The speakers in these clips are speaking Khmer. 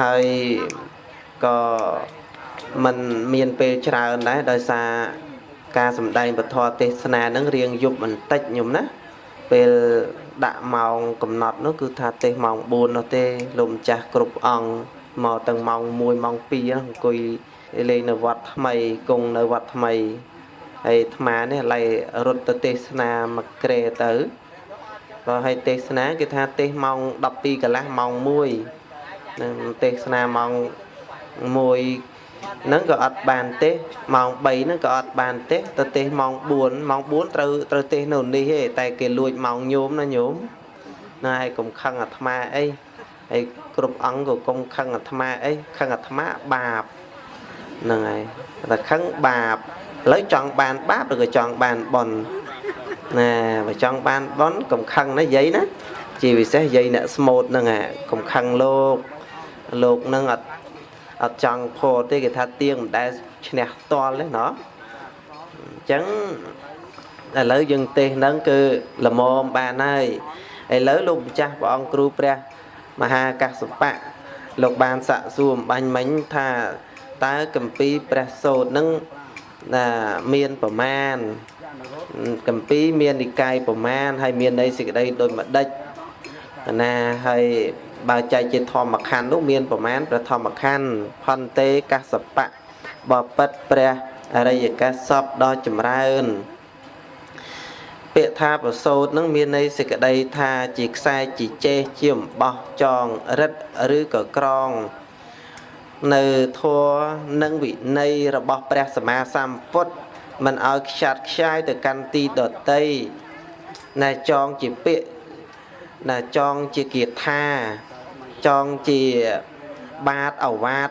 ហើយក៏มันមានពេលច្រើនដែរដោយសារការសម្ដែងពធទេសនានឹងរៀងយប់បន្តិចញោមណា ពេលដាក់ម៉ោងកំណត់នោះគឺថាទេសម៉ោង4នោះទេលោកម្ចាស់គ្រប់អង្គមកទាំងម៉ោង1ម៉ោង2អង្គុយលេងនៅវត្តថ្មីគង់នៅវត្តថ្មីហើយអាត្មានេះឡៃរត់ទៅទេសនាមកក្រេទៅក៏ឲ្យទេសនា គេថាទេសម៉ោង12កន្លះម៉ោង1 នឹងទេសនាម៉ោង1ហ្នឹងក៏អត់បានទេម៉ោង3ហ្នឹងក៏អត់បានទេទៅទេសម៉ោង4ម៉ោង4ត្រូវត្រូវទេសនៅនេះទេតែគេលួចម៉ោងញោមណាញោមណាហើយកុំខឹងអាត្មាអីហើយគ្រប់អង្គក៏កុំខឹងអាត្មាអីខឹងអាត្មាបាបហ្នឹងហើយតែខឹងបាបឥឡូវចង់បានបាបឬក៏ចង់បានបុណ្យណាបើចង់បានបុណ្យកុំខឹងណាយាយណាជាពិសេសយាយអ្នកស្មូតហ្នឹងហ่ะកុំខឹងលោក លោកហ្នឹងអត់អត់ចង់ផោទេគេថាទៀងមិនដែលឈ្នះតល់ទេណោះអញ្ចឹងឥឡូវយើងទេសហ្នឹងគឺល្មមបានហើយឥឡូវលោកម្ចាស់ព្រះអង្គគ្រូព្រះមហាកាសបៈលោកបានសាក់សួរអំបញ្ញមិញថាតើកម្ពីព្រះសូត្រនឹងណាមានប្រមាណកម្ពីមាននិកាយប្រមាណហើយមានន័យសេចក្តីដូចម្ដេចណាហើយ បើចែកជាធម្មខណ្ឌនោះមានប្រមាណព្រះធម្មខណ្ឌផន្តេកសបៈបពិតព្រះអរិយកសពដ៏ចម្រើនពាក្យថាប្រសូតនឹងមានន័យសេចក្តីថាជាខ្សែជាចេះជាអំបោះចងរិតឬក៏ក្រង នៅធัวនិងវិន័យរបស់ព្រះសម្មាសម្ពុទ្ធមិនឲ្យខ្ចាត់ខ្ចាយទៅកាន់ទីដតីណែចងជាពាក្យណាចងជាគាថា ចងជាបាតអវាត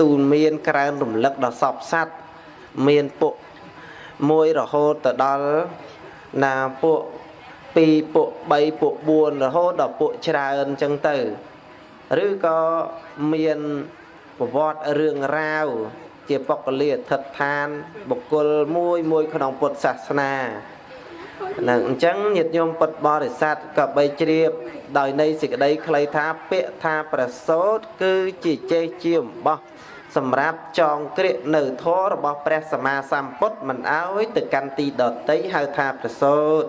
ទូនមានក្រើនរំលឹកដល់សពសัตว์មានពួកមួយរហូតទៅដល់ណាពួក2ពួក3ពួក4រហូតដល់ពួកច្រើនអញ្ចឹងទៅឬក៏មានប្រវត្តិរឿងរ៉ាវជាបុគ្គលិកឋិតឋានបុគ្គលមួយមួយក្នុងពុទ្ធសាសនា ហ្នឹងអញ្ចឹងញាតិញោមពុទ្ធបរិស័ទក៏បីជ្រាប ដោយនៃសេចក្តីខ្លីថាពាក្យថាប្រសូតគឺជាចេះជាអំបោះសម្រាប់ចងក្រាកនៅធម៌របស់ព្រះសម្មាសម្ពុទ្ធមិនអោយទៅកាន់ទីដតីហៅថាប្រសូត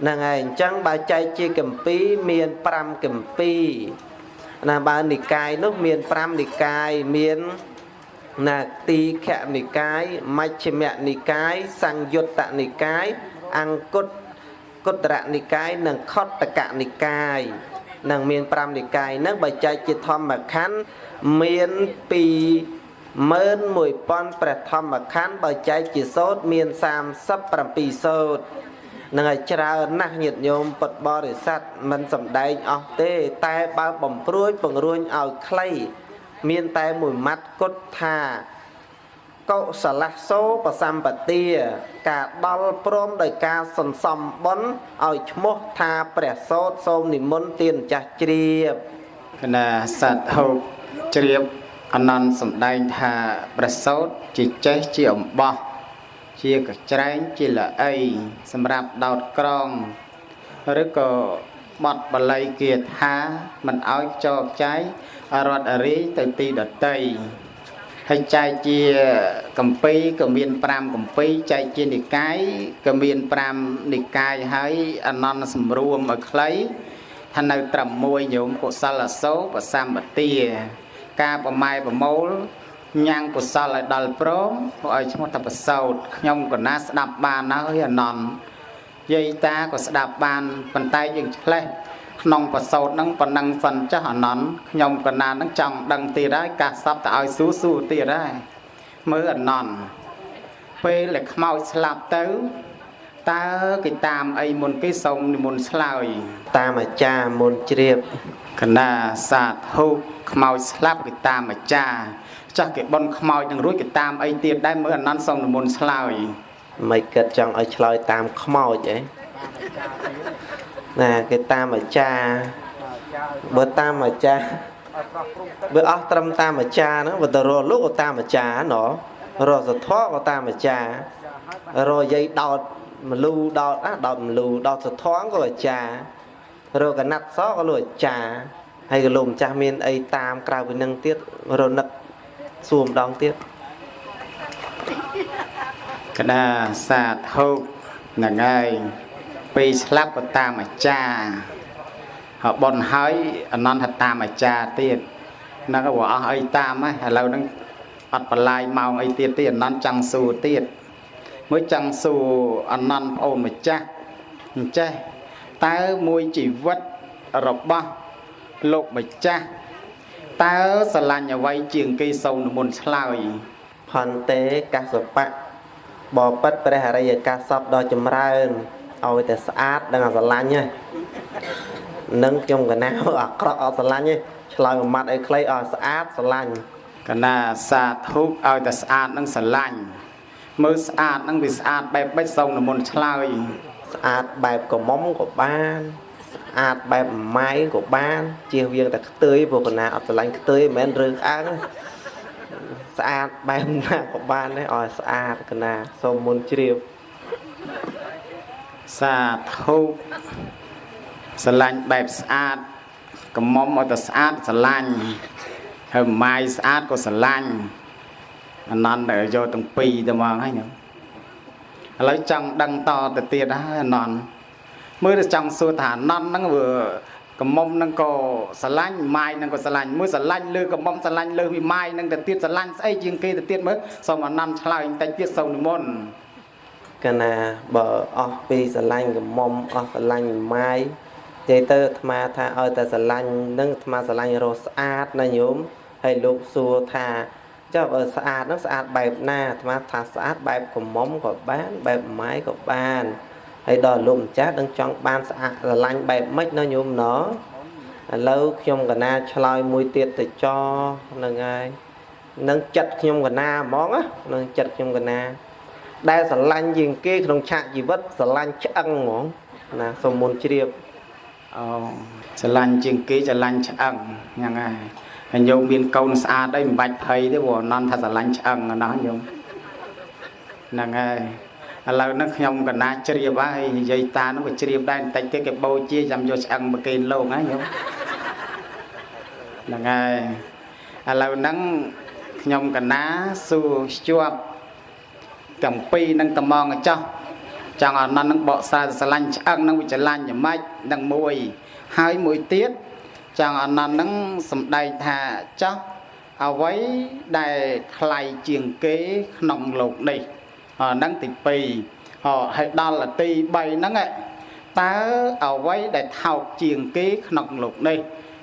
ហ្នឹងហើយអញ្ចឹងបើចែកជាកម្ពីមាន5កម្ពីណាបើនិកាយនោះមាន5និកាយមានណាទីខនិកាយមជ្ឈិមនិកាយសង្យុត្តនិកាយ អង្គុតគុត្តរនិកាយនិងខត្តកនិកាយនឹងមាន5និកាយនឹងបើចែកជាធម្មខណ្ឌមាន21000ព្រះធម្មខណ្ឌបើចែកជាសោតមាន37សោតនឹងឲ្យច្រើនណាស់ញាតិញោមពុទ្ធបរិស័ទមិនសំដែងអស់ទេ តែបើបំព្រួយពង្រួញឲ្យខ្លីមានតែមួយម៉ាត់គត់ថា កុសលសោបសម្បទាការដល់ព្រមដោយការសន្សំបុណ្យឲ្យឈ្មោះថាព្រះសោតសូមនិមន្តទានចាស់ជ្រាបគណៈសត្វហូបជ្រាបអនន្តសំដែងថាព្រះសោតជាចេះជាអំបោះជាកច្រែងជាល្អីសម្រាប់ដោតក្រងឬក៏បត់បល័យគាថាមិនឲ្យចោកចាយរត់រីទៅទីដតី ហើយចែកជាកម្ពីក៏មាន5កម្ពីចែកជានិកាយក៏មាន5និកាយហើយអនន្តសម្រួមឲ្យខ្លីថានៅត្រឹមមួយញោមកុសលអសោបសម្បទាការប្រម៉ែប្រមូលញ៉ាំងកុសលឲ្យដល់ព្រមឲ្យឈ្មោះថាប្រសោតខ្ញុំក៏ណាស្ដាប់បានហើយអនន្តយាយតាក៏ស្ដាប់បានប៉ុន្តែយើងឆ្លេះ ក្នុងប្រសោតហ្នឹងប៉ុណ្ណឹងសិនចាស់អនន្តខ្ញុំកណានហ្នឹងចង់ដឹងទៀតហើយកាសសពទៅឲ្យស៊ូស៊ូទៀតហើយមើលអនន្តពេលដែលខ្មោចស្លាប់ទៅតើគេតាមអីមុនគេសូមនិមន្តឆ្លើយ តាមអាចារ្យមុនជ្រាបកណាសាធុខ្មោចស្លាប់គេតាមអាចារ្យចាស់គេបន់ខ្មោចនឹងរួចគេតាមអីទៀតដែរមើលអនន្តសូមនិមន្តឆ្លើយមិនគិតចង់ឲ្យឆ្លើយតាមខ្មោចអី ណាគេតាមអាចារ្យបើតាមអាចារ្យបើអស់ត្រឹមតាមអាចារ្យហ្នឹងបើទៅរកលោកក៏តាមអាចារ្យណោះរកសធរក៏តាមអាចារ្យរកយាយដោតមលូដោតអាដោតមលូដោតសធរក៏អាចារ្យរកកណាត់សក៏លោកអាចារ្យហហើយក៏លោកម្ចាស់មានអីតាមក្រៅពីនឹងទៀតរនឹកសួរម្ដងទៀតកណាសាធុហ្នឹងហើយ ពេលស្លាប់ក៏តាមអាចារ្យហើយបនហើយអនន្តតាមអាចារ្យទៀតហ្នឹងក៏អស់អីតាមហើយឥឡូវហ្នឹងអត់បន្លាយម៉ោងអីទៀតទេអនន្តចង់សួរទៀតមួយចង់សួរអនន្តប្អូនម្ចាស់អញ្ចេះតើមួយជីវិតរបស់លោកម្ចាស់តើស្រឡាញ់អ្វីជាងគេសូវនិមន្តឆ្លើយផន្តេកសបៈបបិទ្ធព្រះអរិយកាសពដ៏ចម្រើន ឲ្យតែស្អាតដឹងអាស្រឡាញ់ហ្នឹងនឹងខ្ញុំកណាអាក្រក់អត់ស្រឡាញ់ទេឆ្លើយមួយម៉ាត់ឲ្យខ្លីឲ្យស្អាតស្រឡាញ់កណាសាធុឲ្យតែស្អាតនឹងស្រឡាញ់មើលស្អាតនឹងវាស្អាតបែបបិចសូវនមុនឆ្លើយស្អាតបែបកមុំក៏បានស្អាតបែបម៉ាយក៏បានជៀសវាងតែខ្ទើយព្រោះកណាអត់ស្រឡាញ់ខ្ទើយមិនមែនរឿងអើងទេស្អាតបែបណាក៏បានដែរឲ្យស្អាតកណាសូមមុនជ្រាប សាធុស្រឡាញ់បែបស្អាតកមុំឲ្យតែស្អាតស្រឡាញ់ហើយម៉ាយស្អាតក៏ស្រឡាញ់អនន្តយកទាំងពីរទៅមកហើយញោមឥឡូវចង់ដឹងតទៅទៀតហើយអនន្តមើលទៅចង់សួរថាអនន្តហ្នឹងវាកមុំហ្នឹងក៏ស្រឡាញ់ម៉ាយហ្នឹងក៏ស្រឡាញ់មួយស្រឡាញ់លើកមុំស្រឡាញ់លើពីម៉ាយហ្នឹងទៅទៀតស្រឡាញ់ស្អីជាងគេទៅទៀតមើលសូមអនន្តឆ្លើយបន្តិចទៀតសូមនិមន្ត កណាបើអស់ពីស្រឡាញ់កមុំអស់ស្រឡាញ់ម៉ាយនិយាយទៅអាត្មាថាឲ្យតែស្រឡាញ់នឹងអាត្មាស្រឡាញ់រស់ស្អាតណាញោមហើយលោកសួរថាចុះបើស្អាតហ្នឹងស្អាតបែបណាអាត្មាថាស្អាតបែបកមុំក៏បានបែបម៉ាយក៏បានហើយដល់លោកម្ចាស់នឹងចង់បានស្អាតស្រឡាញ់បែបម៉េចណាញោមណឥឡូវខ្ញុំកណាឆ្លើយមួយទៀតទៅចហ្នឹងហើយនឹងចិត្តខ្ញុំកណាហ្មងណានឹងចិត្តខ្ញុំកណា ដែលស្រឡាញ់ជាងគេក្នុងឆាកជីវិតស្រឡាញ់ឆ្អឹងហ្មងណាសូមមុនជ្រាបអូស្រឡាញ់ជាងគេស្រឡាញ់ឆ្អឹងហ្នឹងហើយហើយញោមមានកូនស្អាតអីមិនបាច់ភ័យទេព្រោះអនន្តថាស្រឡាញ់ឆ្អឹងណាស់ញោមហ្នឹងហើយឥឡូវហ្នឹងខ្ញុំកណាជ្រាបហើយនិយាយតាហ្នឹងក៏ជ្រាបដែរបន្តិចទៀតគេបូជាចាំយកឆ្អឹងមកគេលោកហ្នឹងញោមហ្នឹងហើយឥឡូវហ្នឹងខ្ញុំកណាសួរស្ជាប់ ទាំងពីរនឹងត្មងចោះចង់អនន្តនឹងបកស្រាយស្រឡាញ់ឆ្អឹងនឹងវិច្ឆលាញ់យ៉ាងម៉េចនឹងមួយហើយមួយទៀតចង់អនន្តនឹងសំដែងថាចោះអ្វីដែលថ្លៃជាងគេក្នុងលោកនេះអាហ្នឹងទី2ហ៎ហើយដល់ទី3ហ្នឹងឯងតើអ្វីដែលថោកជាងគេក្នុងលោកនេះ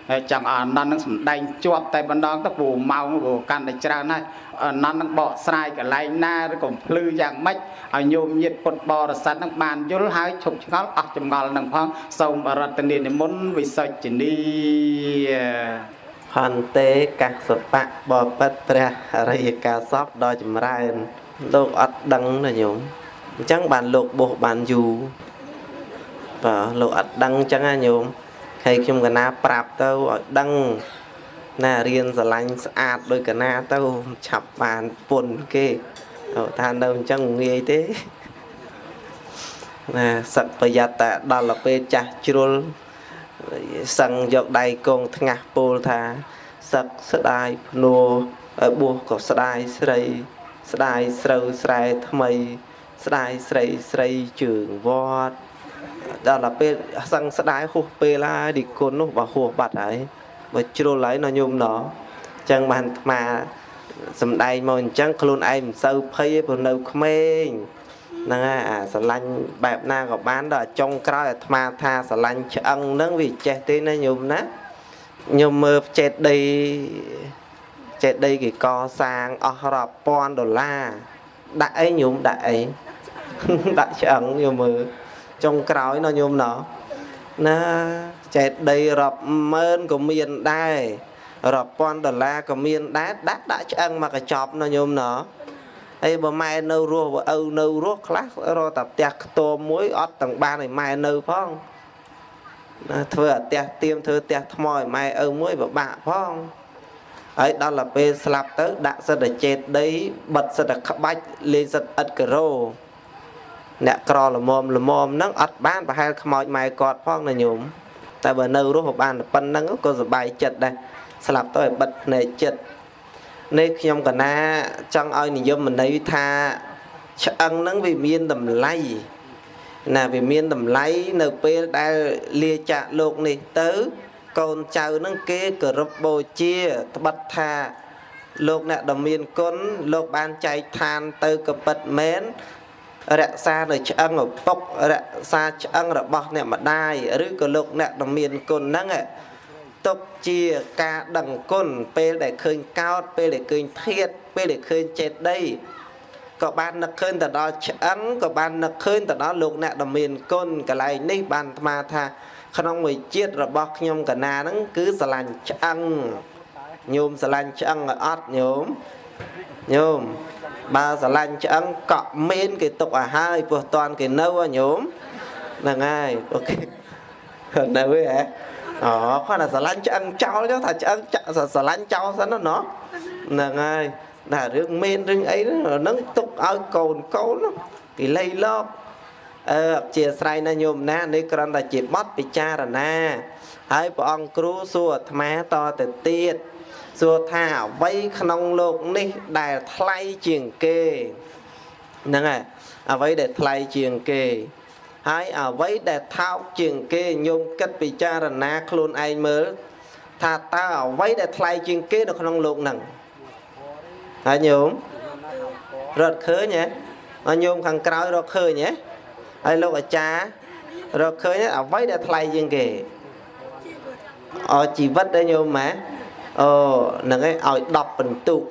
ហើយចង់អានន្តនឹងសំដែងជាប់តែម្ដងទៅព្រោះម៉ោងព្រោះកាន់តែច្រើនហើយអានន្តនឹងបកស្រាយកន្លែងណាឬក៏ភ្លឺយ៉ាងម៉េចឲ្យញោមញាតពុទ្ធបរិស័ទនឹងបានយល់ហើយឈប់ឆ្ងល់អស់ចម្ងល់នឹងផងសូមបរតនានិមន្តវិសុជនីហន្តេកសបៈបបិទ្ធព្រះអរិយកាសពដ៏ចម្រើនលោកអត់ដឹងណាញោមអញ្ចឹងបានលោកបោះបានយូរបាទលោកអត់ដឹងអញ្ចឹងណាញោម ហើយខ្ញុំកណាប្រាប់ទៅឲ្យដឹងណារៀនស្រឡាញ់ស្អាតដោយកណាទៅឆាប់បានពុនគេទៅថានៅអញ្ចឹងងាយទេណាសឹកប្រយ័ត្នតែដល់ទៅពេលចាស់ជ្រុលសឹងយកដៃកងថ្ងាស់ពោលថាសឹកស្ដាយភ្នួបួសក៏ស្ដាយស្រី ស្ដាយស្រូវស្រែថ្មី ស្ដាយស្រីស្រីជើងវត្ត ដល់ទៅពេលសឹងស្ដាយហួសពេលហើយឌីគុណនោះបើហួសបាត់ហើយបើជ្រុលហើយណោះញោមណោះអញ្ចឹងបានអាត្មាសំដែងមកអញ្ចឹងខ្លួនឯងមិនសូវភ័យទេព្រោះនៅក្មេងហ្នឹងហើយអាស្រឡាញ់បែបណាក៏បានដល់ចុងក្រោយអាត្មាថាស្រឡាញ់ឆ្អឹងហ្នឹងវាចេះទេណាញោមណាញោមមើលចេតដីចេតដីគេកសាងអស់រាប់ពាន់ដុល្លារដាក់អីញោមដាក់អីដាក់ឆ្អឹងញោមមើល ចុងក្រោយណោះញោមណោះណាចេតដីរាប់ម៉ឺនក៏មានដែររាប់ពាន់ដុល្លារក៏មានដែរដាក់ដាក់ឆ្អឹងមកកញ្ចប់ណោះញោមណោះហើយបើម៉ែនៅរស់បើឪនៅរស់ខ្លះរកតែផ្ទះខ្ទមមួយអត់ទាំងបានឲ្យម៉ែនៅផងណាធ្វើអាផ្ទះទៀមធ្វើផ្ទះថ្មឲ្យម៉ែឪមួយពិបាកផងហើយដល់ទៅពេលស្លាប់ទៅដាក់សិតតែចេតដីបិទសិតតែក្បាច់លេងសិតឥតការ៉ូ អ្នកក្រល្មមល្មមហ្នឹងអត់បានប្រហែលខ្មោចម៉ែគាត់ផងណាញោមតែបើនៅរស់ក៏បានតែប៉ុណ្្នឹងក៏សុបាយចិត្តដែរស្លាប់ទៅឲ្យបិទភ្នែកចិត្តនេះខ្ញុំកណាចង់ឲ្យនិយមន័យថាឆ្អឹងហ្នឹងវាមានតម្លៃណាវាមានតម្លៃនៅពេលដែលលាចាកលោកនេះទៅ កូនចៅហ្នឹងគេគោរពបូជាត្បិតថាលោកអ្នកដ៏មានគុណលោកបានចែកឋានទៅក៏ពិតមែន រក្សានៅឆ្អឹងឪពុករក្សាឆ្អឹងរបស់អ្នកម្ដាយឬក៏លោកអ្នកដ៏មានគុណហ្នឹងទុកជាការដឹងគុណពេលដែលឃើញកោតពេលដែលឃើញធៀបពេលដែលឃើញចេតដីក៏បាននឹកឃើញទៅដល់ឆ្អឹងក៏បាននឹកឃើញទៅដល់លោកអ្នកដ៏មានគុណកន្លែងនេះបានអាត្មាថា ក្នុងមួយជាតិរបស់ខ្ញុំកណាហ្នឹងគឺស្រឡាញ់ឆ្អឹងញោមស្រឡាញ់ឆ្អឹងឲ្យអត់ញោមញោម បើស្រឡាញ់ឆ្អឹងកក់មាន គេទុកឲ្យហើយព្រោះតន់គេនៅហ៎ញោមហ្នឹងហើយអូខេនៅហ៎អូគាត់ថាស្រឡាញ់ឆ្អឹងចោលចុះថាឆ្អឹងស្រឡាញ់ចោលសិនណាហ្នឹងហើយតែរឿងមានរឿងអីហ្នឹងទុកឲ្យកូនកូនគេលៃលោកអឺអជាស្រ័យណាញោមណានេះគ្រាន់តែជាបទពិចារណា ហើយព្រះអង្គគ្រូសួរអាត្មាតទៅទៀត សួរថាអ្វីក្នុងលោកនេះដែលថ្លៃជាងគេហ្នឹងហើយអ្វីដែលថ្លៃជាងគេហើយអ្វីដែលថោកជាងគេញោមគិតពិចារណាខ្លួនឯងមើលថាតើអ្វីដែលថ្លៃជាងគេនៅក្នុងលោកហ្នឹងហើយញោមរត់ឃើញហ៎ហើយញោមខាងក្រោយរត់ឃើញហ៎ហើយលោកអាចារ្យរកឃើញអ្វីដែលថ្លៃជាងគេអជីវិតដែលញោមម៉ា អូហ្នឹងឯងឲ្យ10បន្ទុក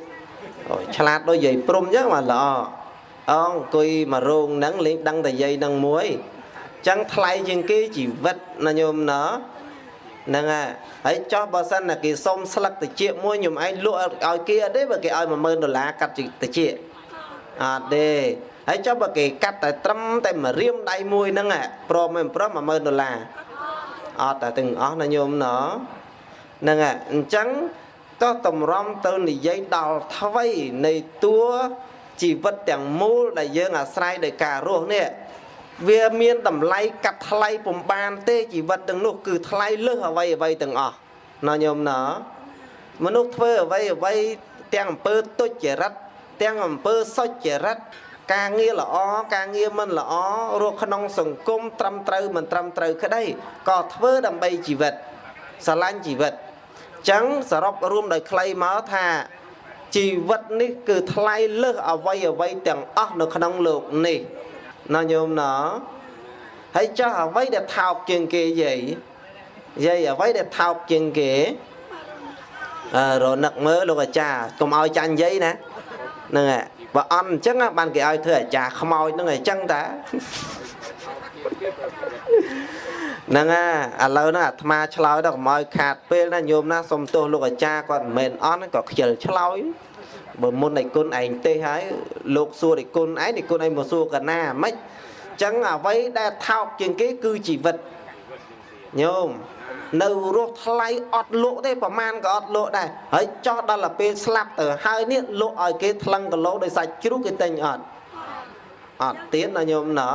អូឆ្លាតដូចយាយព្រំអញ្ចឹងបាទល្អអងអង្គុយមករោងហ្នឹងលេងដឹងតែយាយហ្នឹងមួយអញ្ចឹងថ្លៃជាងគេជីវិតណាញោមណោះហ្នឹងហើយហើយចោះបើសិនណាគេសុំស្លឹកតិចមួយខ្ញុំឯងលក់ឲ្យគេអត់ទេបើគេឲ្យ10000ដុល្លារកាត់តិចអត់ទេហើយចុះបើគេកាត់តែត្រឹមតែមួយរៀមដៃមួយហ្នឹងព្រមមិនព្រម10000ដុល្លារអត់តែទាំងអស់ណាញោមណោះ ហ្នឹងហើយអញ្ចឹងក៏តម្រាំទៅនិយាយដល់ថ្វីនៃតួជីវិតទាំងមូលដែលយើងអាស្រ័យដោយការរស់នេះវាមានតម្លៃកាត់ថ្លៃពំបានទេជីវិតទាំងនោះគឺថ្លៃលើសអ្វីអ្វីទាំងអស់ណាញោមណាមនុស្សធ្វើអ្វីអ្វីទាំងអំពើទុច្ចរិតទាំងអំពើសុចរិតការងារល្អការងារមិនល្អរស់ក្នុងសង្គមត្រឹមត្រូវមិនត្រឹមត្រូវក្តីក៏ធ្វើដើម្បីជីវិតស្រឡាញ់ជីវិត ចឹងសរុបរួមដោយខ្លីមកថាជីវិតនេះគឺថ្លៃលើសអ្វីអ្វីទាំងអស់នៅក្នុងលោកនេះណាញោមណាហើយចុះអ្វីដែលថោកជាងគេយាយយាយអ្វីដែលថោកជាងគេអឺរនឹកមើលលោកអាចារ្យកុំឲ្យចាញ់យាយណាហ្នឹងហើយបើអន់អញ្ចឹងបានគេឲ្យធ្វើអាចារ្យខ្មោចហ្នឹងអញ្ចឹងតា ហ្នឹងហើយឥឡូវហ្នឹងអាត្មាឆ្លើយដល់កុំឲ្យខាតពេលណាញោមណាសុំទោសលោកអាចារ្យគាត់មិនមែនអន់ក៏ខ្ជិលឆ្លើយបើមុនឯគុណឯងទេហើយលោកសួរឯគុណឯងឯគុណឯងមកសួរកណាមិនចឹងអ្វីដែលថោកជាងគេគឺជីវិតញោមនៅរស់ថ្លៃអត់លក់ទេប្រមាណក៏អត់លក់ដែរហើយចោះដល់ទៅពេលស្លាប់ទៅហើយនេះលក់ឲ្យគេថ្លឹងគីឡូដោយសាច់ជ្រូកគេទិញអត់អត់ទៀតណាញោមណា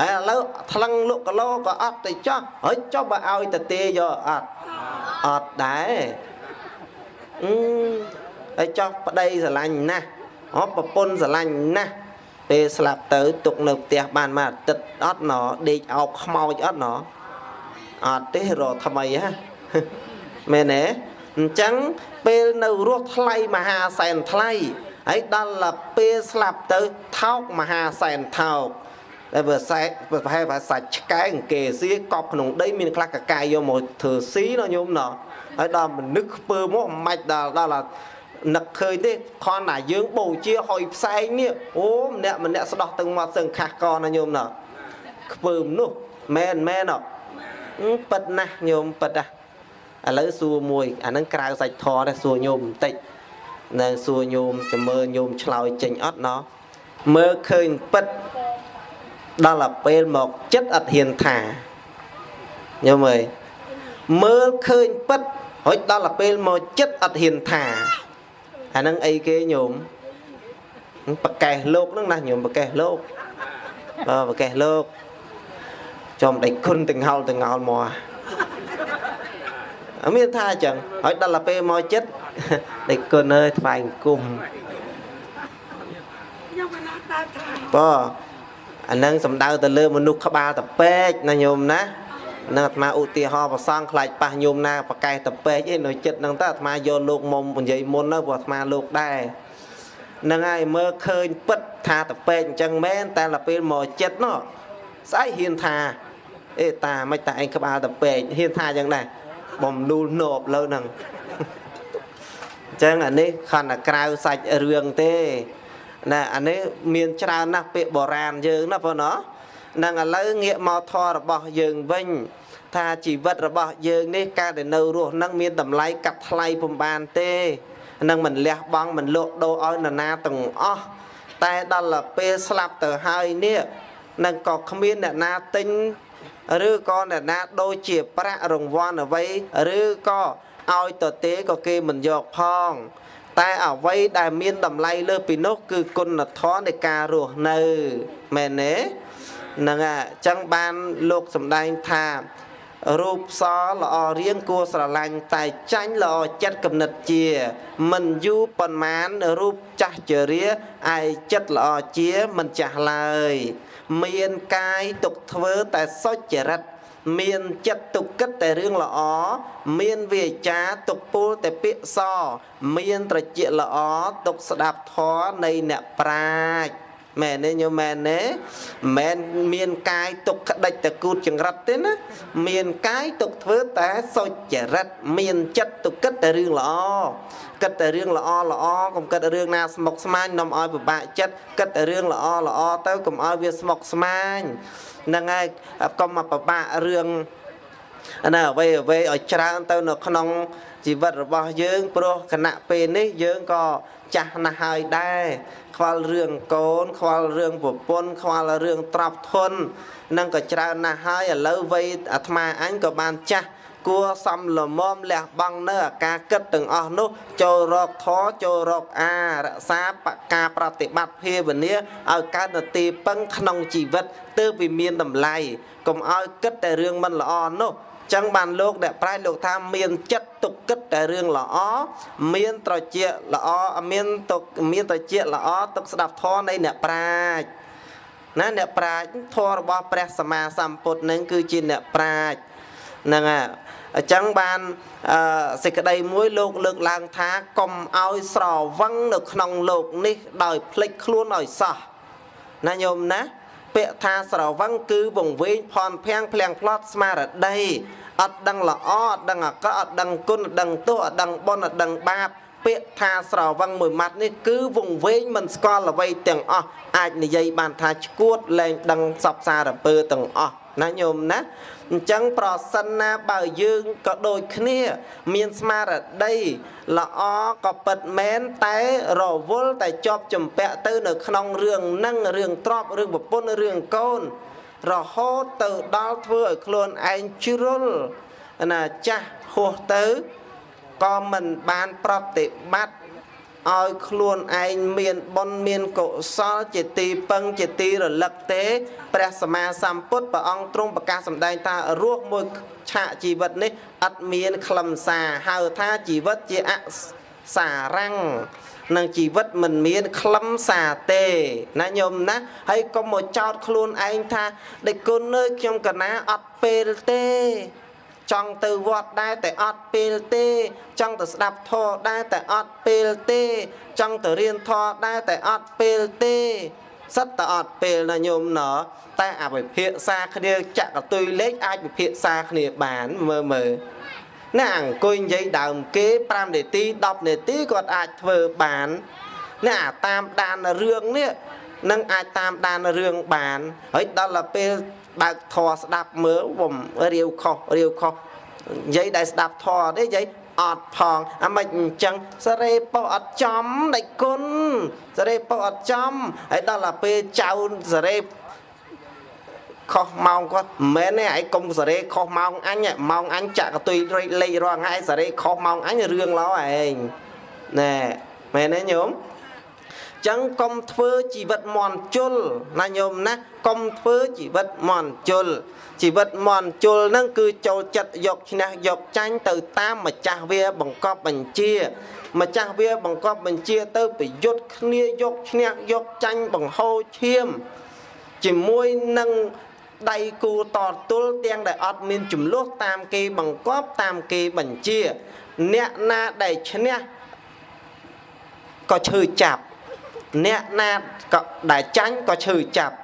ហើយឥឡូវថ្លឹងលក់គីឡូក៏អត់ទៅចោះហើយចុះបើឲ្យទៅទេយកអត់អត់ដែរអឺហើយចោះប្តីស្រឡាញ់ណាស់អបប្រពន្ធស្រឡាញ់ណាស់ពេលស្លាប់ទៅទុកនៅផ្ទះបានមួយអាទិត្យអត់ណដេកអោបខ្មោចអត់ណអត់ទេរកថ្មីហ่ะមែនទេអញ្ចឹងពេលនៅរស់ថ្លៃមហាសែនថ្លៃហើយដល់ពេលស្លាប់ទៅថោកមហាសែនថោក តែបើសែប្រហែលថាសាច់ឆ្កែអង្គេស៊ីកប់ក្នុងដីមានខ្លះកកាយយកមកធ្វើស៊ីណញោមណហើយដល់មនុស្សខ្ពើមកមិនបាច់ដល់ដល់នឹកឃើញទេខនណាយើងបូជាហុយផ្សែងនេះអូម្នាក់ម្នាក់ស្ដោះទាំងមកសឹងខាស់កណាញោមណខ្ពើមនោះមែនមែនអប៉ិតណាស់ញោមប៉ិតណាស់ឥឡូវសួរមួយអាហ្នឹងក្រៅសាច់ធរទេសួរញោមបន្តិចនៅសួរញោមចាំមើលញោមឆ្លើយចេញអត់ណោះមើលឃើញប៉ិត ដល់ទៅពេលមកចិត្តអត់ហ៊ានថាញោមអើយមើលឃើញប៉ិតរួចដល់ទៅពេលមកចិត្តអត់ហ៊ានថាអាហ្នឹងអីគេញោមប្រកេះលោកហ្នឹងណាញោមប្រកេះលោកបើប្រកេះលោកចំដេចគុណទាំងហោលទាំងងោលមកអត់មានថាអញ្ចឹងហើយដល់ទៅពេលមកចិត្តដេចគុណអើយថ្វាយអង្គមខ្ញុំមិន អត់ដើរថាបើអានឹងសំដៅទៅលើមនុស្សក្បាលតពេកណាញោមណានឹងអាត្មាឧទាហរណ៍ប្រសងខ្លាចប៉ះញោមណាប្រកែកតពេកអីនៅចិត្តហ្នឹងតើអាត្មាយកលោកមុំនិយាយមុនទៅព្រោះអាត្មាលោកដែរហ្នឹងហើយមើលឃើញពិតថាតពេកអញ្ចឹងមែនតែដល់ពេលមកចិត្តនោះស្អែកហ៊ានថាអេតាមិនតាឯងក្បាលតពេកហ៊ានថាអញ្ចឹងដែរបំលូលនោបលើហ្នឹងអញ្ចឹងអានេះខណ្ឌតែក្រៅសាច់រឿងទេ ណាអានេះមានច្រើនណាស់ពាក្យបុរាណយើងណាបងណានឹងឥឡូវងាកមកធររបស់យើងវិញថាជីវិតរបស់យើងនេះការដែលនៅរស់នឹងមានតម្លៃកាត់ថ្លៃពំបានទេនឹងមិនលះបង់មិនលក់ដូរឲ្យនរណាទាំងអស់តែដល់ទៅពេលស្លាប់ទៅហើយនេះនឹងក៏គ្មានអ្នកណាទិញឬក៏អ្នកណាដូចជាប្រាក់រង្វាន់អ្វីឬក៏ឲ្យទៅទេក៏គេមិនយកផង តែអ្វីដែលមានតម្លៃលើសពីនោះគឺគុណធម៌នៃការរស់នៅមែនទេហ្នឹងហើយអញ្ចឹងបានលោកសម្ដែងថារូបសល្អរៀងគួរស្រឡាញ់តែចាញ់ល្អចិត្តគំនិតជា មិនយូរប៉ុន្មានរូបចាស់ជរាឯចិត្តល្អជាមិនចាស់ឡើយ មានកាយទុកធ្វើតែសុចរិត មានចិត្តទុកគិតតែរឿងល្អមានវាចាទុកពូលតែពាក្យសមានត្រជាល្អទុកស្ដាប់ធម៌នៃអ្នកប្រាជ្ញមែនទេញោមមែនទេមិនមែនមានកាយទុកក្តិចតែគូតចង្រិតទេណាមានកាយទុកធ្វើតែសុចរិតមានចិត្តទុកគិតតែរឿងល្អគិតតែរឿងល្អល្អកុំគិតរឿងណាស្មុគស្មាញនាំឲ្យពិបាកចិត្តគិតតែរឿងល្អល្អទៅកុំឲ្យវាស្មុគស្មាញ ហ្នឹងហើយកុំមកពិបាករឿងណាអ្វីអ្វីឲ្យច្រើនទៅនៅក្នុងជីវិតរបស់យើងព្រោះគណៈពេលនេះយើងក៏ចាស់ណាស់ហើយដែរខ្វល់រឿងកូន ខ្វល់រឿងប្រពន្ធខ្វល់រឿងទ្រព្យធននឹងក៏ច្រើនណាស់ហើយឥឡូវវ័យអាត្មាអញក៏បានចាស់ គួរសំលមមលះបង់នៅអាការគិតទាំងអស់នោះ ចូលរកធរចូលរកអារក្សាបការប្រតិបត្តិភាវនាឲ្យកើតនទីពឹងក្នុងជីវិតទើបវាមានតម្លៃកុំឲ្យគិតតែរឿងមិនល្អនោះចឹងបានលោកអ្នកប្រែលោកថាមានចិត្តទុកគិតតែរឿងល្អមានត្រជាល្អមានទុកមានត្រជាល្អទុកស្ដាប់ធម៌នៃអ្នកប្រាជ្ញណាអ្នកប្រាជ្ញធម៌របស់ព្រះសម្មាសម្ពុទ្ធនឹងគឺជាអ្នកប្រាជ្ញហ្នឹងហើយ អញ្ចឹងបានអឺសេចក្តីមួយលោកលើកឡើងថាកុំឲ្យស្រវឹងនៅក្នុងលោកនេះដោយភ្លេចខ្លួនឲ្យសោះណាញោមណាពាក្យថាស្រវឹងគឺវង្វេងផនភាំងភ្លៀងផ្្លត់ស្មារតីអត់ដឹងល្អអត់ដឹងអាក្រក់អត់ដឹងគុណអត់ដឹងទោសអត់ដឹងបុណ្យអត់ដឹងបាបពាក្យថាស្រវឹងមួយម៉ាត់នេះគឺវង្វេងមិនស្គាល់អ្វីទាំងអស់អាចនិយាយបានថាឈួតលែងដឹងសពសារពើទាំងអស់ ណាញោមណាអញ្ចឹងប្រសិនណាបើយើងក៏ដូចគ្នា មានស្មារតីល្អក៏ពិតមែនតែរវល់តែជាប់ចម្ពាក់ទៅនៅក្នុងរឿងនឹងរឿងទ្របរឿងប្រពន្ធរឿងកូន រហូតទៅដល់ធ្វើឲ្យខ្លួនឯងជ្រុលណាចាស់ហួសទៅក៏មិនបានប្រតិបត្តិ ឲ្យខ្លួនឯងមានបុណ្យមានកុសលជាទីពឹងជាទីរលឹកទេព្រះសម្មាសម្ពុទ្ធព្រះអង្គទ្រង់ប្រកាសសម្ដែងថារស់មួយឆាកជីវិតនេះអត់មានខ្លឹមសារហៅថាជីវិតជាអសារังនឹងជីវិតមិនមានខ្លឹមសារទេណាញោមណាហើយកុំមកចោតខ្លួនឯងថាដេចគុណអើយខ្ញុំកណាអត់ពេលទេ ចង់ទៅវត្តដែរតែអត់ពេលទេ ចង់ទៅស្ដាប់ធម៌ដែរតែអត់ពេលទេ ចង់ទៅរៀនធម៌ដែរតែអត់ពេលទេសិតតែអត់ពេលណាញោមណតែអវិភាសាគ្នាចាក់កតុយលេខអាចវិភាសាគ្នាបានមើលមើលណាអង្គុយនិយាយដើមគេ5នាទី10នាទីគាត់អាចធ្វើបានណាអាតាមដានរឿងនេះនឹងអាចតាមដានរឿងបានហើយដល់ទៅពេល បើកធေါ်ស្ដាប់មើលវំរាវខុសរាវខុសនិយាយដែលស្ដាប់ធေါ်ទេនិយាយអត់ផងអាមិនអញ្ចឹងសរេប៉ុអត់ចំដេចគុណសរេប៉ុអត់ចំហើយដល់ទៅពេលចៅសរេខុសម៉ោងគាត់មិនមែនទេឯងកុំសរេខុសម៉ោងអញម៉ោងអញចាក់កតុយលេខរាល់ថ្ងៃសរេខុសម៉ោងអញរឿងឡោឯងណែមែនទេញោម ចឹងកុំធ្វើជីវិតមន់ជុលណាញោមណាកុំធ្វើជីវិតមន់ជុលជីវិតមន់ជុលហ្នឹងគឺចូលចិត្តយកឈ្នះយកចាញ់ទៅតាមម្ចាស់វាបង្កប់បញ្ជា ម្ចាស់វាបង្កប់បញ្ជាទៅប្រយុទ្ធគ្នាយកឈ្នះយកចាញ់បង្ហូរឈាម ជាមួយនឹងដៃគូតទល់ទាំងដែលអត់មានចំនួនតាមគេបង្កប់តាមគេបញ្ជា អ្នកណាដែលឈ្នះក៏ឈឺចាប់ អ្នកណាក៏ដែលចាញ់ក៏ឈឺចាប់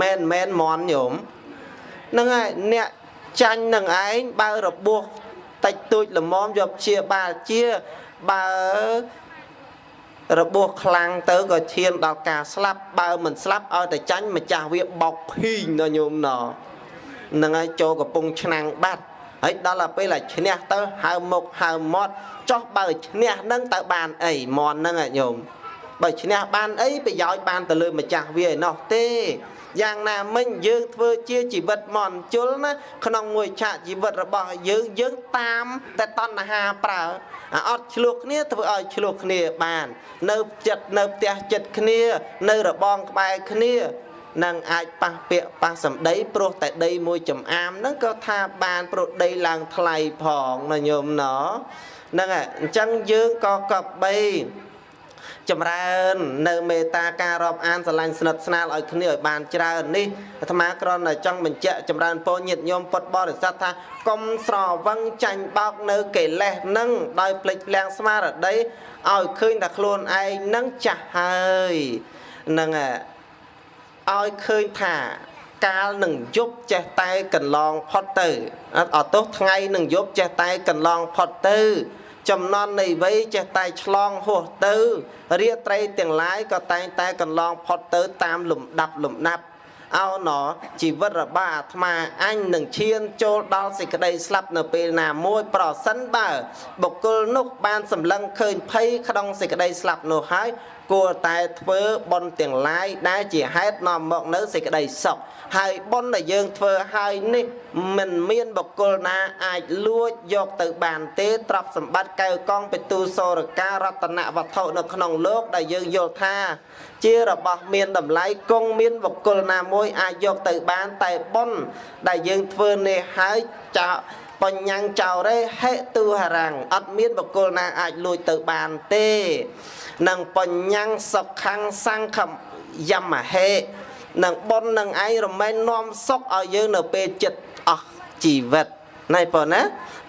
មែនមែនមន់ញោមហ្នឹងហើយអ្នកចាញ់នឹងឯងបើរបួសតិចតួចល្មមយកជាបាលជាបើរបួសខ្លាំងទៅក៏ឈានដល់ការស្លាប់បើមិនស្លាប់ឲ្យតែចាញ់ម្ចាស់វាបោកភីងដល់ញោមណហ្នឹងហើយចូលកំពុងឆ្នាំងបាត់ហើយដល់ទៅពេលឈ្នះទៅហៅមុខហៅមាត់ចោះបើឈ្នះនឹងទៅបានអីមន់ហ្នឹងញោម បើឈ្នះបានអីប្រយោជន៍បានទៅលើម្ចាស់វាឯណោះទេយ៉ាងណាមិញយើងធ្វើជាជីវិតមន់ជុលណាក្នុងមួយឆាកជីវិតរបស់យើងយើងតាមតែតណ្ហាប្រើអាអត់ឆ្លោះគ្នាធ្វើឲ្យឆ្លោះគ្នាបាន នៅចិត្តនៅផ្ទះចិត្តគ្នា នៅរបងក្បែរគ្នានឹងអាចប៉ះពាក្យប៉ះសម្ដីព្រោះតែដីមួយចំអាមហ្នឹងក៏ថាបានព្រោះដីឡើងថ្លៃផងណាញោមណហ្នឹងហើយអញ្ចឹងយើងក៏កបី ចម្រើន នៅមេត្តាការរាប់អានស្រឡាញ់ស្និទ្ធស្នាលឲ្យគ្នាឲ្យបានច្រើននេះអាត្មាគ្រាន់តែចង់បញ្ជាក់ចម្រើនពរញាតិញោមពុទ្ធបរិស័ទថាកុំស្រវឹងចាញ់បោកនៅកិលេសនឹងដោយភ្លេចភ្លាំងស្មារតីឲ្យឃើញថាខ្លួនឯងនឹងចាស់ហើយនឹងឲ្យឃើញថាកាលនឹងយប់ចេះតែកន្លងផុតទៅអត់ទោះថ្ងៃនឹងយប់ចេះតែកន្លងផុតទៅ ចំណន់នៃវ័យចេះតែឆ្លងហួសទៅរាត្រីទាំងឡាយក៏តែងតែកន្លងផុតទៅតាមលំដាប់លំដាប់អោណជីវិតរបស់អាត្មាអញនឹងឈានចូលដល់សេចក្តីស្លាប់នៅពេលណាមួយប្រសិនបើបុគ្គលនោះបានសម្លឹងឃើញភ័យក្នុងសេចក្តីស្លាប់នោះហើយ គួរតែធ្វើបុណ្យទាំងឡាយដែលជាហេតុនាំមកនៅសេចក្តីសុខហើយបុណ្យដែលយើងធ្វើហើយនេះមិនមានបុគ្គលណាអាចលួចយកទៅបានទេទ្រព្យសម្បត្តិកៅកងពិទូសរការរតនវត្ថុនៅក្នុងលោកដែលយើងយល់ថាជារបស់មានតម្លៃគង់មានបុគ្គលណាមួយអាចយកទៅបានតែបុណ្យដែលយើងធ្វើនេះហើយចោ បញ្ញាំងចោរេហេតុហរាំងអត់មានបុគ្គលណាអាចលួចទៅបានទេនិងបញ្ញាំងសុខੰសង្ឃយមហេនឹងប៉ុននឹងឯងរមែងនាំសុខឲ្យយើងនៅពេលចិត្តអស់ជីវិតណៃប៉ុណ្ណា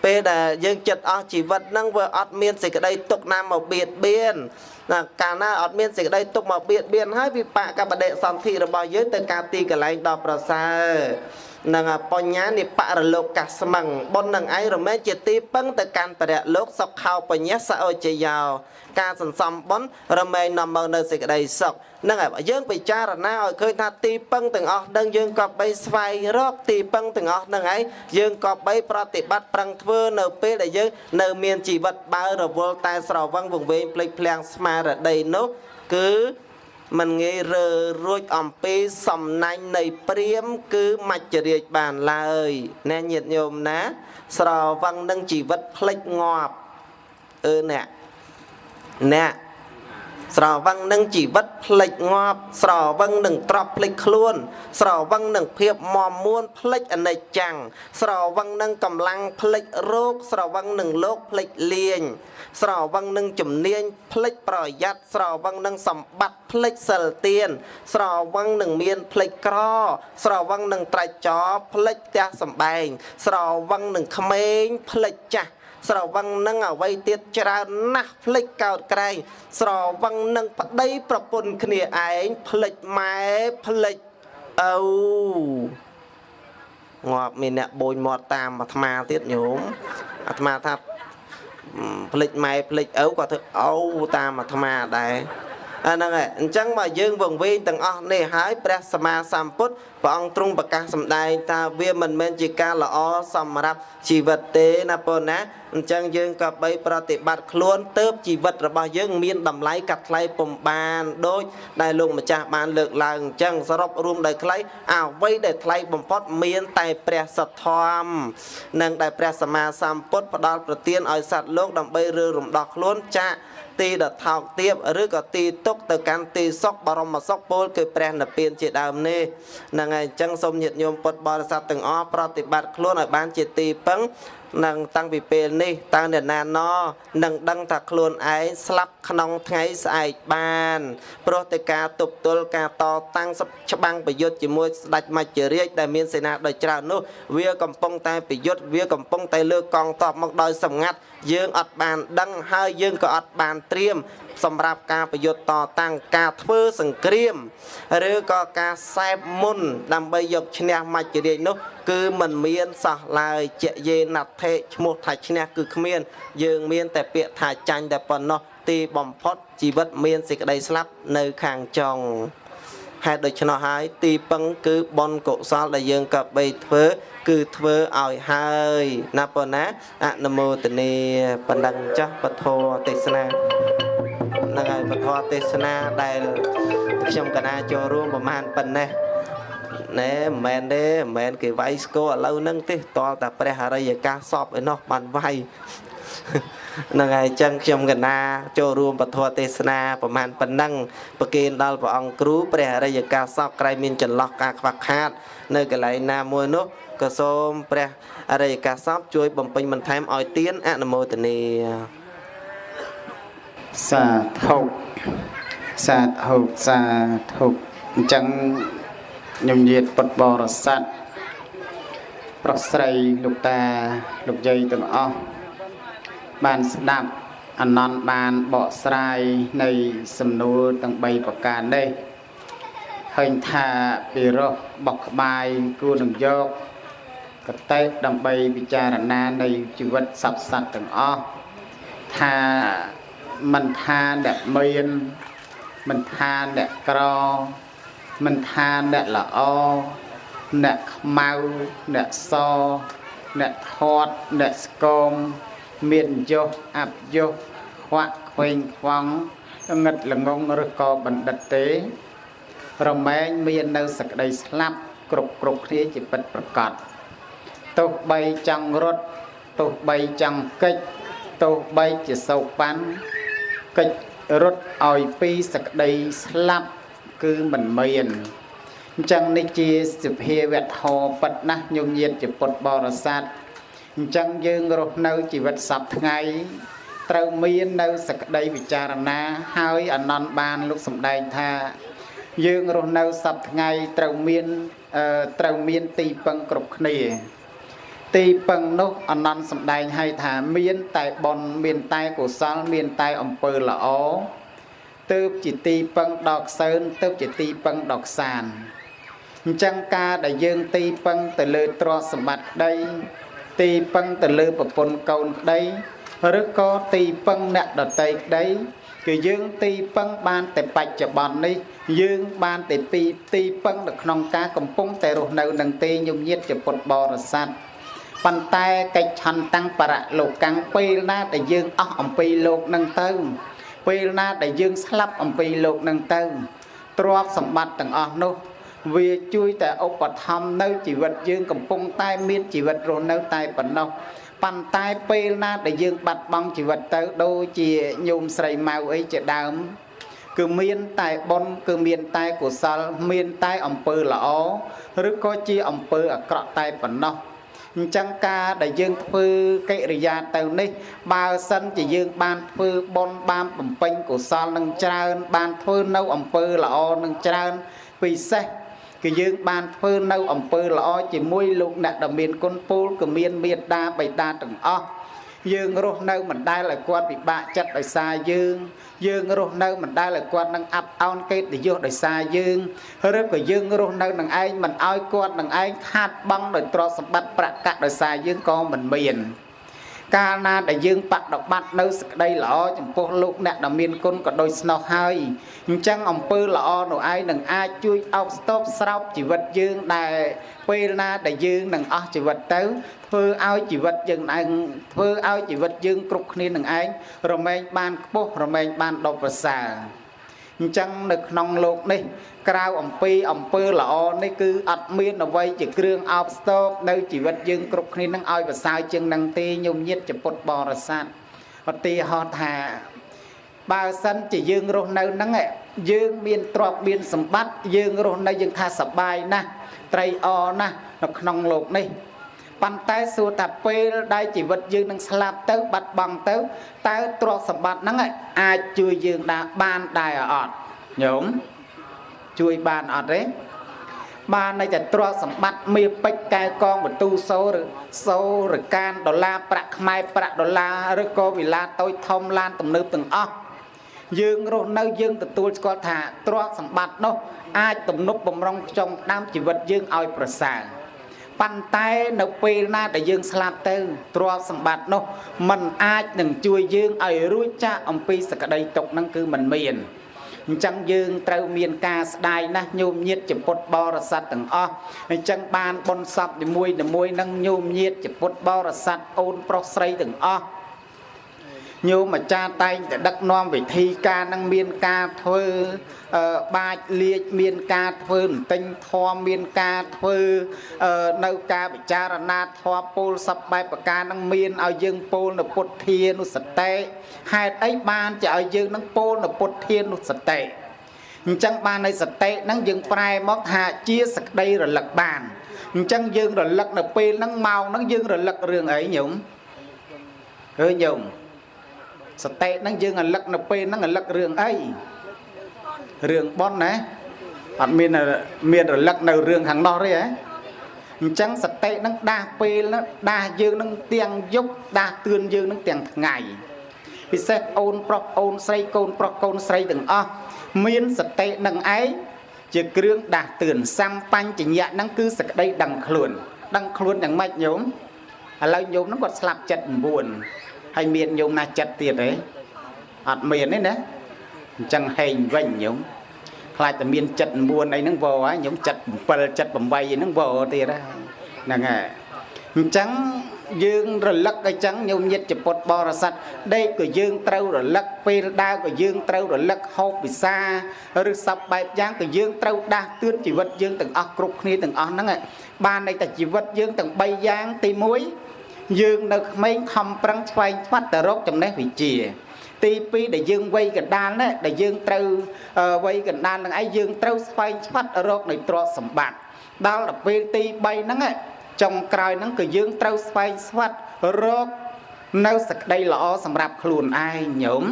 ពេលដែលយើងចិត្តអស់ជីវិតហ្នឹងវាអត់មានសេចក្តីទុកណាមកបៀតបៀនណាកាលណាអត់មានសេចក្តីទុកមកបៀតបៀនហើយវិបាកកបដិសន្ធិរបស់យើងទៅការទីកន្លែងដ៏ប្រសើរ នឹងបញ្ញានិបរលោកកាស្មឹងបុណ្យនឹងឯងរមែងជាទីពឹងទៅកាន់បរិយលោកសុខោបញ្ញាសអោជយោការសន្សំបុណ្យរមែងនាំមកនៅសេចក្តីសុខនឹងហើយយើងពិចារណាឲ្យឃើញថាទីពឹងទាំងអស់នឹងយើងក៏បីស្វែងរកទីពឹងទាំងអស់នឹងឯងយើងក៏បីប្រតិបត្តិប្រឹងធ្វើនៅពេលដែលយើងនៅមានជីវិតបើរវល់តែស្រវឹងវង្វេងភ្លេចភ្លាំងស្មារតីនោះគឺ មិនងាយរើរួចអំពីសំណាញ់នៃព្រាមគឺមច្ចរាជបានឡើយណែញាតិញោមណា ស្រវឹងនឹងជីវិតភ្លេចងាប់អឺអ្នកអ្នក ស្រវឹងនឹងជីវិតផ្លេចងាប់ស្រវឹងនឹងទ្រពផ្លេចខ្លួន ស្រវឹងនឹងភាពមមួនផ្លេចអនិច្ចំស្រវឹងនឹងកម្លាំងផ្លេចរោគស្រវឹងនឹងលោកផ្លេចលៀងស្រវឹងនឹងជំនាញផ្លេចប្រយ័ត្នស្រវឹងនឹងសម្បត្តិផ្លេចសិលទៀនស្រវឹងនឹងមានផ្លេចក្រ ស្រវឹងនឹងត្រាច់ចោផ្លេចផ្ទះសំបែងស្រវឹងនឹងក្មេងផ្លេចចាស់ ស្រវឹងនឹងអ្វីទៀតច្រើនណាស់ភ្លេចកោតក្រែងស្រវឹងនឹងប្តីប្រពន្ធគ្នាឯងភ្លេចម៉ែភ្លេចឪងាប់មានអ្នកបូនមាត់តាមអាត្មាទៀតញោមអាត្មាថាភ្លេចម៉ែភ្លេចឪក៏ធ្វើឪតាមអាត្មាដែរ អាហ្នឹងហើយអញ្ចឹងមកយើងវង្វេងទាំងអស់នេះហើយព្រះសម្មាសម្ពុទ្ធព្រះអង្គទ្រង់ប្រកាសសម្ដែងថាវាមិនមែនជាការល្អសម្រាប់ជីវិតទេណាបងណាអញ្ចឹងយើងក៏បីប្រតិបត្តិខ្លួនទៅជីវិតរបស់យើងមានតម្លៃកាត់ថ្លៃពំបានដូចដែលលោកម្ចាស់បានលើកឡើងអញ្ចឹងសរុបរួមដោយខ្លីអ្វីដែលថ្លៃបំផុតមានតែព្រះសទ្ធធម៌និងដែលព្រះសម្មាសម្ពុទ្ធផ្ដល់ប្រទានឲ្យសត្វលោកដើម្បីរើរំដោះខ្លួនចាក់ ទីដ៏ថោកទាបឬក៏ទីទុកទៅកាន់ទីសុខបរមសុខពលគឺព្រះនិព្វានជាដើមនេះហ្នឹងហើយអញ្ចឹងសូមញាតិញោមពុទ្ធបរិស័ទទាំងអស់ប្រតិបត្តិខ្លួនឲ្យបានជាទីពឹងនឹងតាំងពីពេលនេះតើអ្នកណាណនឹងដឹងថាខ្លួនឯងស្លាប់ក្នុងថ្ងៃស្អែកបានព្រោះតែការទប់ទល់ការតតាំងច្បាំងប្រយុទ្ធជាមួយស្ដេចមច្ចរាជដែលមានសេនាដ៏ច្រើននោះ វាកំពុងតែប្រយុទ្ធវាកំពុងតែលើកកងទ័ពមកដោយសម្ងាត់យើងអត់បានដឹងហើយយើងក៏អត់បានត្រៀមសម្រាប់ការប្រយុទ្ធតតាំងការធ្វើសង្គ្រាម ឬក៏ការសែបមុន ដើម្បីយកឈ្នះមច្ចរាជនោះ គឺมันមានសោះឡើយជាយេណដ្ឋិឈ្មោះថាឈ្នះគឺគ្មាន យើងមាន តែពាក្យថាចាញ់តែប៉ុណ្ណោះទីបំផុតជីវិតមានសេចក្តីស្លាប់នៅខាងចុង ហេតុដូច្នោះហើយទីពឹងគឺបុណ្យកុសលដែលយើងក៏បីធ្វើ គឺធ្វើឲ្យហើយណាប៉ុណ្ណាអនុមោទនីបណ្ដឹងចាស់ពធទេសនាហ្នឹងហើយពធទេសនាដែលខ្ញុំកណាចូលរួមប្រហែលប៉ុណ្ណេះណែមិនមែនទេមិនមែនគេវាយស្គរឥឡូវហ្នឹងទេតលតែព្រះអរិយកាសសពឯនោះបានវាយហ្នឹងហើយអញ្ចឹងខ្ញុំកណាចូលរួមពធទេសនាប្រហែលប៉ុណ្ណឹងប្រគេនដល់ព្រះអង្គគ្រូព្រះអរិយកាសពក្រែងមានចន្លោះការខ្វះខាត នៅកន្លែងណាមួយនោះក៏សូមព្រះអរិយកាសពជួយបំពេញបន្ថែមឲ្យទានអនុមោទនាសាធុសាធុសាធុអញ្ចឹងខ្ញុំញាតពុទ្ធបរិស័ទប្រុសស្រីលោកតាលោកយាយទាំងអស់ បានស្ដាប់អនន្តបានបកស្រាយនៃសំណួរទាំង3ប្រការនេះឃើញថាពីរោះបោះក្បាយគួរនឹងយកកតេបដើម្បីពិចារណានៃជីវិតសត្វសត្វទាំងអស់ថាមិនថាអ្នកមានមិនថាអ្នកក្រមិនថាអ្នកល្អអ្នកខ្មៅអ្នកសអ្នកធាត់អ្នកស្គម មានយុសអបយុសខ្វាក់ខ្វែងខ្វង់ងឹតល្ងងឬក៏បណ្ឌិតទេ រមែងមាននៅសក្តីស្លាប់គ្រប់គ្រប់គ្នាជាពិតប្រកបទោះបីចង់រត់ទោះបីចង់កិច្ចទោះបីជាសោកប៉ាន់កិច្ចរត់ឲ្យពីសក្តីស្លាប់គឺមិនមានអញ្ចឹងនេះជាសភាវៈធម៌ពិតណាស់ញោមញាតជាពុទ្ធបរិស័ទ អញ្ចឹងយើងរស់នៅជីវិតសពថ្ងៃត្រូវមាននៅសក្តីវិចារណាហើយអនន្តបានលោកសំដែងថា យើងរស់នៅសពថ្ងៃត្រូវមានត្រូវមានទីពឹងគ្រប់គ្នា ទីពឹងនោះអនន្តសំដែងឲ្យថាមានតែបុណ្យមានតែកុសលមានតែអំពើល្អទើបជាទីពឹងដល់ខ្សើនទើបជាទីពឹងដល់ខ្សានអញ្ចឹងការដែលយើងទីពឹងទៅលើទ្រព្យសម្បត្តិក្តី ទីពឹងទៅលើប្រពន្ធកូនក្តីឬក៏ទីពឹងអ្នកដតីក្តីគឺយើងទីពឹងបានតែបច្ចុប្បន្ននេះ យើងបានតែពីទីពឹងនៅក្នុងការកំពុងតែរស់នៅនឹងទេញញៀតជាពុទ្ធបរិស័ទប៉ុន្តែកិច្ចឆន្ទៈបរៈលោកកាំងពេលណាដែលយើងអស់អំពីលោកនឹងទៅ ពេលណាដែលយើងស្លាប់អំពីលោកនឹងទៅទ្រព្យសម្បត្តិទាំងអស់នោះ វាជួយតែឧបត្ថម្ភនៅជីវិតយើងកំពុងតែមានជីវិតរស់នៅតែប៉ុណ្ណោះប៉ុន្តែពេលណាដែលយើងបាត់បង់ជីវិតទៅដូចជាញោមស្រីម៉ៅអីជាដើមគឺមានតែបុណ្យគឺមានតែកុសល មានតែអំពើល្អឬក៏ជាអំពើអាក្រក់តែប៉ុណ្ណោះអញ្ចឹងការដែលយើងធ្វើកិរិយាទៅនេះ បើសិនជាយើងបានធ្វើបុណ្យបានបំពេញកុសលនឹងច្រើន បានធ្វើនៅអំពើល្អនឹងច្រើនពិសេស គឺយើងបានធ្វើនៅអំពើល្អជាមួយលោកអ្នកដែលមានគុណពូលគឺមានមេត្តាបិតាទាំងអស់យើងរស់នៅមិនដែលឲ្យគាត់ពិបាកចិត្តដោយសារយើង យើងរស់នៅមិនដែលឲ្យគាត់នឹងអាប់អោនកិត្តិយសដោយសារយើងឬក៏យើងរស់នៅនឹងឯងមិនឲ្យគាត់នឹងឯងខាតបង់ដោយទ្រព្យសម្បត្តិប្រកាសដោយសារយើងក៏មិនមាន កាលណាដែលយើងបដិបត្តិនៅសក្តីល្អចំពោះលោកអ្នកដែលមានគុណក៏ដូចស្នោះហើយអញ្ចឹងអំពើល្អនោះឯងនឹងអាចជួយអោបស្ទប់ស្រោបជីវិតយើងដែលពេលណាដែលយើងនឹងអស់ជីវិតទៅធ្វើឲ្យជីវិតយើងឯងធ្វើឲ្យជីវិតយើងគ្រប់គ្នានឹងឯងរមែងបានខ្ពស់រមែងបានដប់ប្រសើរអញ្ចឹងនៅក្នុងលោកនេះ ក្រៅអំពីអំពើល្អនេះគឺអត់មានអ្វីជាគ្រឿងអោបស្ទោកនៅជីវិតយើងគ្រប់គ្នានឹងឲ្យប្រសើរជាងនឹងទេញោមញាតចពុតបរិស័ទឧទាហរណ៍ថាបើសិនជាយើងរស់នៅហ្នឹងយើងមានទ្រព្យមានសម្បត្តិយើងរស់នៅយើងថាសបាយណាស់ត្រីអណាស់នៅក្នុងលោកនេះប៉ុន្តែសួរថាពេលដែលជីវិតយើងនឹងស្លាប់ទៅ បាត់បង់ទៅតើទ្រព្យសម្បត្តិហ្នឹងអាចជួយយើងដែរបានដែរអត់ញោម ជួយបានអត់ទេបានន័យតែទ្រព្យសម្បត្តិមាសពេជ្រកែកងបន្ទូសូឬសូរកានដុល្លារប្រាក់ខ្មែរប្រាក់ដុល្លារឬក៏វិឡាតូចធំឡានទំនើបទាំងអស់យើងរស់នៅយើងទទួលស្គាល់ថាទ្រព្យសម្បត្តិនោះអាចទំនប់បំរុងខ្ចុងដើមជីវិតយើងឲ្យប្រសើរប៉ុន្តែនៅពេលណាដែលយើងស្លាប់ទៅទ្រព្យសម្បត្តិនោះมันអាចនឹងជួយយើងឲ្យរួចចាកអំពីសក្តីទុកហ្នឹងគឺมันមាន អញ្ចឹងយើងត្រូវមានការស្ដាយណាស់ញោមញាតជាពុទ្ធបរិស័ទទាំងអស់អញ្ចឹងបានបុណ្យសពនីមួយនីមួយនឹងញោមញាតជាពុទ្ធបរិស័ទអូនប្រុសស្រីទាំងអស់ញោមអាចារ្យតែងតែដឹកនាំវិធីការនឹងមានការធ្វើបាចលាជមានការធ្វើបន្ទិញធម៌មានការធ្វើនៅការពិចារណាធម៌ពោលសពបែបប្រការនឹងមានឲ្យយើងពោលនៅពុទ្ធានុសតិ ហេតុអីបានជាឲ្យយើងនឹងពោលនៅពុទ្ធានុសតិអញ្ចឹងបានในសតិហ្នឹងយើងប្រែមកថាជាសក្តីរលឹកបានអញ្ចឹងយើងរលឹកនៅពេលហ្នឹងម៉ោងហ្នឹងយើងរលឹករឿងអីញោមអើញោមសតិហ្នឹងយើងរលឹកនៅពេលហ្នឹងរលឹករឿងអីរឿងប៉ុនណាអត់មានមានរលឹកនៅរឿងខាងនោះទេហ៎អញ្ចឹងសតិនឹងដាស់ពេលនោះដាស់យើងនឹងទាំងយប់ដាស់ទឿនយើងនឹងទាំងថ្ងៃ ពិសេសអូនប្រុសអូនស្រីកូនប្រុសកូនស្រីទាំងអស់មានសតិនឹងឯងជាគ្រឿងដាស់ទឿនសម្បញ្ញៈហ្នឹងគឺសក្តីដឹងខ្លួន ដឹងខ្លួនយ៉ាងម៉េចញោមឥឡូវញោមហ្នឹងគាត់ស្លាប់ចិត្ត9ហើយមានញោមណាចិត្តទៀតទេអត់មានទេណាអញ្ចឹងហេងវិញញោមខ្លាចតែមានចិត្ត9អីហ្នឹងវហើយញោមចិត្ត7ចិត្ត8អីហ្នឹងវទៀតហ្នឹងហើយអញ្ចឹង យើងរលឹកអញ្ចឹងញោមញាតចពុតបរិស័ទដេកក៏យើងត្រូវរលឹកពេលដើរក៏យើងត្រូវរលឹកហូបពិសាឬសពបែបយ៉ាងក៏យើងត្រូវដាស់តឿនជីវិតយើងទាំងអស់គ្រប់គ្នាទាំងអស់ហ្នឹងបានន័យថាជីវិតយើងទាំង3យ៉ាងទី1យើងនៅក្មេងខំប្រឹងឆ្វែងឆ្វាត់ទៅរកចំណេះវិជ្ជាទី2ដែលយើងវ័យកណ្ដាលណាដែលយើងត្រូវវ័យកណ្ដាលនឹងឯងយើងត្រូវស្វែងឆ្វាត់រកនៅទ្រព្យសម្បត្តិដល់ទៅពេលទី3ហ្នឹង ចុងក្រោយហ្នឹងក៏យើងត្រូវស្វែងស្វាត់រកនៅសក្តីល្អសម្រាប់ខ្លួនឯងញោម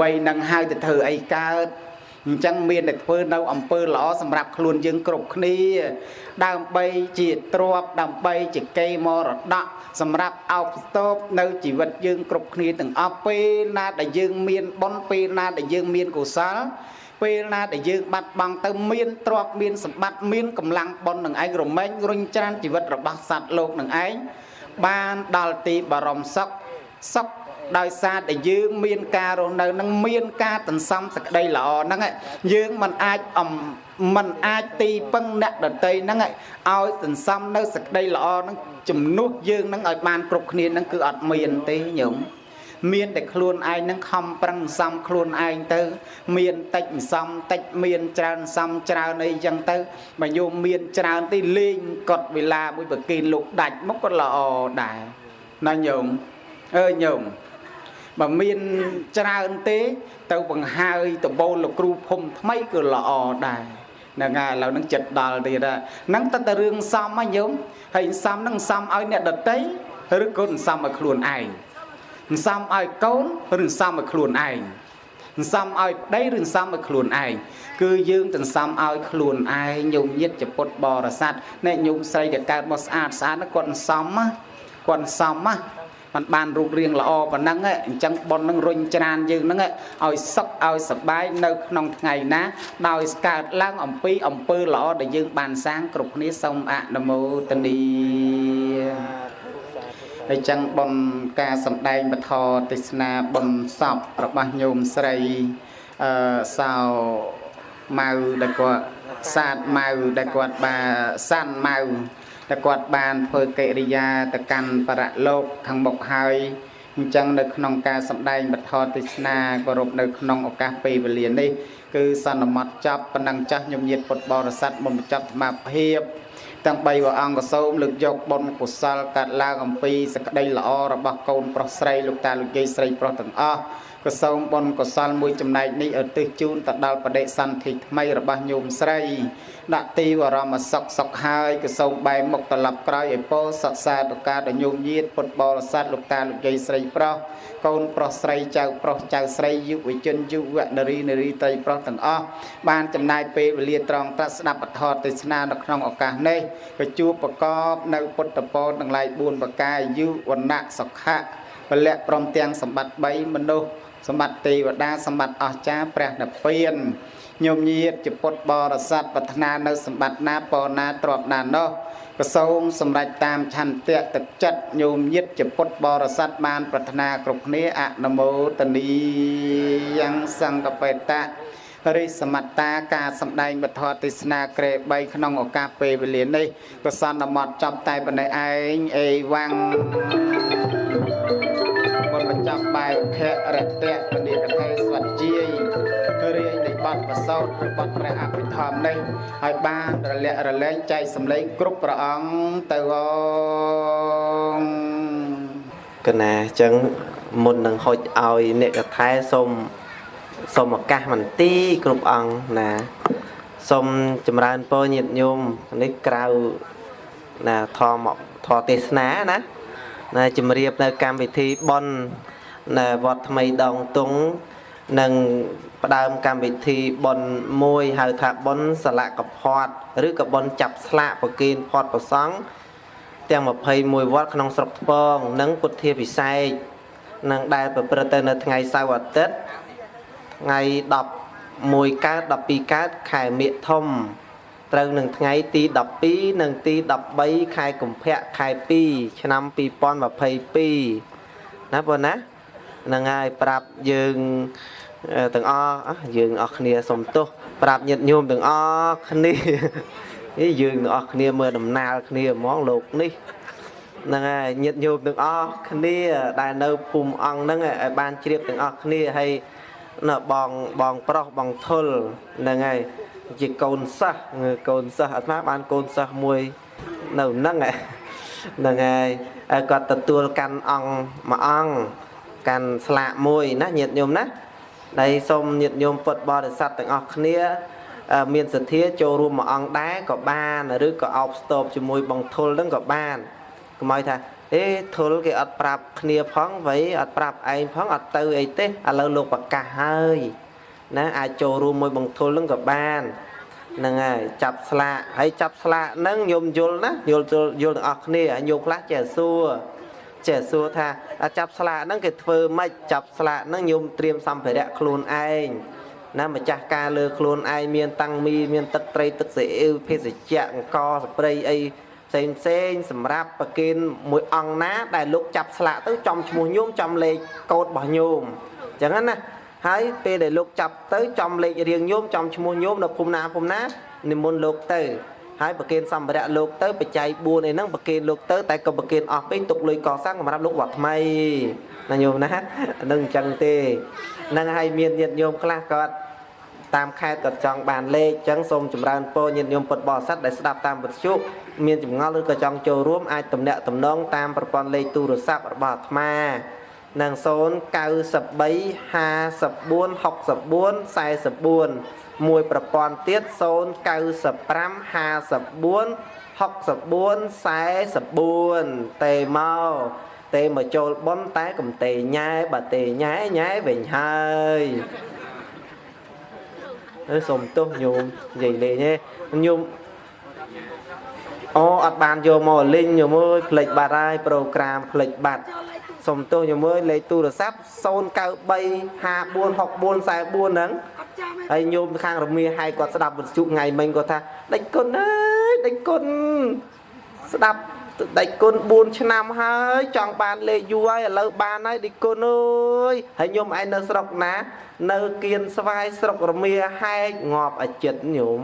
វ័យនឹងហើយទៅធ្វើអីកើតអញ្ចឹងមានតែធ្វើនៅអំពើល្អសម្រាប់ខ្លួនយើងគ្រប់គ្នា ដើម្បីជាទ្រព្យដើម្បីជាកេរមរតកសម្រាប់អោបស្ទប់នៅជីវិតយើងគ្រប់គ្នាទាំងអស់ពេលណាដែលយើងមានបុណ្យពេលណាដែលយើងមានកុសល ពេលណាដែលយើងបាត់បង់ទៅមានទ្រព្យមានសម្បត្តិមានកម្លាំងបុណ្យនឹងឯងរមែងរុញច្រានជីវិតរបស់សត្វលោកនឹងឯងបានដល់ទីបរមសុខសុខដោយសារតែយើងមានការរស់នៅនឹងមានការតន្សំសក្តីល្អហ្នឹងយើងមិនអាចអំមិនអាចទីពឹងអ្នកដតីហ្នឹងឲ្យសន្សំនៅសក្តីល្អហ្នឹងជំនួសយើងហ្នឹងឲ្យបានគ្រប់គ្នាហ្នឹងគឺអត់មានទេញោម មានតែខ្លួនឯងនឹងខំប្រឹងសំខ្លួនឯងទៅ មានតិចសំតិចមានច្រើនសំច្រើនអីចឹងទៅបើញោមមានច្រើនទីលេងកត់វេលាមួយប្រគិនលោកដាច់មកក៏ល្អដែរណាញោមអើញោមបើមានច្រើនទេទៅបង្ហើយដបូលលោកគ្រូភូមិថ្មីក៏ល្អដែរហ្នឹងហើយឥឡូវហ្នឹងចិត្តដល់ទៀតហ្នឹងតើតើរឿងសំហ្នឹងញោមហើយសំហ្នឹងសំឲ្យអ្នកដតីឬក៏សំឲ្យខ្លួនឯង សន្សំឲ្យកូនឬសន្សំឲ្យខ្លួនឯងសន្សំឲ្យប្តីឬសន្សំឲ្យខ្លួនឯងគឺយើងសន្សំឲ្យខ្លួនឯងញោមញាតជាពុទ្ធបរិស័ទអ្នកញោមស្រីដែលកើតមកស្អាតស្អាតគាត់សន្សំណាគាត់សន្សំណាมันបានរូបរាងល្អប៉ុណ្ណឹងអញ្ចឹងប៉ុននឹងរុញច្រានយើងហ្នឹងឲ្យសឹកឲ្យសបាយនៅក្នុងថ្ងៃណាដោយស្កើតឡើងអំពីអំពើល្អដែលយើងបានសាងគ្រប់គ្នាសូមអនុមោទនា ហើយចឹងប៉ុនការសម្ដែងបធរទេសនាប៉ុនសពរបស់ញោមស្រីអឺសៅម៉ៅដែលគាត់សាទម៉ៅដែលគាត់បាសាន់ម៉ៅតែគាត់បានធ្វើកិរិយាទៅកាន់បរលោកខាងមុខហើយអញ្ចឹងនៅក្នុងការសម្ដែងបទទេសនាគោរពនៅក្នុងឱកាសពេលវេលានេះគឺសន្មត់ចាប់ប៉ុណ្ណឹងចាស់ញោមញាតពុទ្ធបរិស័ទមុនបញ្ចប់សមាភិប ទាំង3ព្រះអង្គក៏សូមលើកយកបុណ្យកុសលកាត់ឡើងអំពីសក្តីល្អរបស់កូនប្រុសស្រីលោកតាលោកយាយស្រីប្រុសទាំងអស់ ក៏សូមបុណ្យកុសលមួយចំណែកនេះឧទ្ទិសជូនទៅដល់បដិសន្ធិថ្មីរបស់ញោមស្រី ដាក់ទីវរមសុខសុខហើយក៏សូមបែរមុខត្រឡប់ក្រោយឲ្យពោសកសាតុការដល់ញោមញាតពុទ្ធបរិស័ទលោកតាលោកយាយស្រីប្រុសកូនប្រុសស្រីចៅប្រុសចៅស្រីយុវជនយុវនារីនារីត្រីប្រុសទាំងអស់បានចំណាយពេលវេលាត្រង់ត្រាស់ស្ដាប់ពធទេសនានៅក្នុងឱកាសនេះក៏ជួបប្រកបនៅពុទ្ធពរទាំងឡាយ4ប្រការយុវណៈសុខៈពលៈព្រមទាំងសម្បត្តិ3មនុស្ស សម្បត្តិទេវតាសម្បត្តិអស្ចារ្យព្រះនិព្វានញោមញាតជាពុទ្ធបរិស័ទប្រាថ្នានៅសម្បត្តិណាពរណាទ្រព្យណានោះក៏សូមសម្រេចតាមឆន្ទៈទឹកចិត្តញោមញាតជាពុទ្ធបរិស័ទបាន ប្រាថ្នាគ្រប់គ្នាអនុមោទនីយ៉ាងសង្កបេតៈរិសមត្តាការសម្ដែងវធទេសនាក្រេ3ក្នុងឱកាសពេលវេលានេះក៏សន្មត់ចប់តែប៉ុណ្ណេះឯងអេវ៉ាំងបុណ្យបញ្ច ប់បែបភៈរតៈពនិកថេស្វតជាយរាយនៃបទប្រសោតឬបទព្រះអភិធម្មនេះឲ្យបានរលាក់រលែងចែកសម្លេងគ្រប់ព្រះអង្គទៅអងកណាអញ្ចឹងមុននឹងហុចឲ្យអ្នកកថែសូមសូមឱកាសមន្ទីរគ្រប់អង្គណាសូមចម្រើនពរញាតិញោមនេះក្រៅណាធម៌ធម៌ទេសនាណាណាជំរាបនៅកម្មវិធីបន់ នៅវត្តថ្មីដងតុងនិងផ្ដើមកម្មវិធីបន់មួយហៅថាបន់សលកផាត់ឬក៏បន់ចាប់ស្លាកប្រគិនផាត់ប្រសង់ទាំង21វត្តក្នុងស្រុកថ្ពង និងពុទ្ធាពិសេសនឹងដែលប្រព្រឹត្តទៅនៅថ្ងៃសៅរ៍អាទិត្យថ្ងៃ11កើត12កើតខែមិថុនត្រូវនឹងថ្ងៃទី12និងទី13ខែកុម្ភៈខែ2ឆ្នាំ2022ណាបងណា ហ្នឹងហើយប្រាប់យើងអឺទាំងអស់អ่ะយើងអស់គ្នាសុំទោសប្រាប់ញាតិញោមទាំងអស់គ្នានេះយើងទាំងអស់គ្នាមើលដំណើរគ្នាហ្មងលោកនេះហ្នឹងហើយញាតិញោមទាំងអស់គ្នាដែលនៅភូមិអង្គហ្នឹងឲ្យបានជ្រាបទាំងអស់គ្នាហើយនៅបងបងប្រុសបងធុលហ្នឹងហើយជាកូនសិស្សកូនសិស្សអាត្មាបានកូនសិស្សមួយនៅហ្នឹងហ្នឹងហើយហើយគាត់ទទួលកាន់អង្គមួយអង្គ កាន់ស្លាកមួយណាញាតិញោមណាដែលសូមញាតិញោមពុទ្ធបរិស័ទទាំងអស់គ្នាអឺមានសទ្ធាចូលរួមមួយអង្គដែរក៏បានឬក៏អោបស្ទប់ជាមួយបងធុលហ្នឹងក៏បានកុំឲ្យថាអេធុលគេអត់ប្រាប់គ្នាផងវៃអត់ប្រាប់ឯងផងអត់ទៅអីទេឥឡូវលោកប្រកាសហើយណាអាចចូលរួមមួយបងធុលហ្នឹងក៏បានហ្នឹងហើយចាប់ស្លាកហើយចាប់ស្លាកហ្នឹងញោមយល់ណាយល់យល់ទាំងអស់គ្នាហើយញោមខ្លះចេះសួរ ចេះសួរថាចាប់ស្លាកហ្នឹងគេធ្វើម៉េចចាប់ស្លាកហ្នឹងញោមត្រៀមសម្ភារៈខ្លួនឯងណាម្ចាស់ការលើខ្លួនឯងមានតាំងមីមានទឹកត្រីទឹកស៊ីអ៊ីវភេសជ្ជៈអង្ករស្ព្រៃអីផ្សេងផ្សេងសម្រាប់ប្រគិនមួយអង្គណា ដែលលោកចាប់ស្លាកទៅចំឈ្មោះញោមចំលេខកូដរបស់ញោមអញ្ចឹងណាហើយពេលដែលលោកចាប់ទៅចំលេខរៀងញោមចំឈ្មោះញោមនៅភូមិណាភូមិណានិមន្តលោកទៅ ហើយប្រគិនសម្ភារៈលោកទៅបច្ច័យ4អីហ្នឹងប្រគិនលោកទៅតែក៏ប្រគិនអស់ពេកទុកលុយកសាំងសម្រាប់លោកវត្តថ្មីណាញោមណាហ្នឹងអញ្ចឹងទេហ្នឹងហើយមានញាតិញោមខ្លះគាត់តាមខេត្តគាត់ចង់បានលេខអញ្ចឹងសូមចម្រើនពរញាតិញោមពុទ្ធបរិស័ទដែលស្ដាប់តាមវិទ្យុមានចម្ងល់ឬក៏ចង់ចូលរួមអាចទំនាក់ទំនងតាមប្រព័ន្ធលេខទូរស័ព្ទរបស់អាត្មានឹង093 54 64 44 មួយប្រព័ន្ធទៀត095 54 64 44ទេមកទេមកចូលប៉ុនតែកំទេញ៉ែបើទេញ៉ែញ៉ែវិញហើយអើសុំទោសញោមនិយាយលេងទេញោមអូអត់បានយកមកលេងញោមអើយផ្លេចបាត់ហើយប្រូក្រាមផ្លេចបាត់ សុំទោសញោមអើយលេខទូរស័ព្ទ093 5464 44ហ្នឹងហើយញោមខាងរមៀហើយគាត់ស្ដាប់វិទ្យុថ្ងៃមិញគាត់ថាដេចគុណអើយដេចគុណស្ដាប់ដេចគុណ4ឆ្នាំហើយចង់បានលេខយូរហើយឥឡូវបានហើយដេចគុណអើយហើយញោមឯងនៅស្រុកណា នៅគៀនស្វាយស្រុករមៀហែកងាប់អាចិតញោម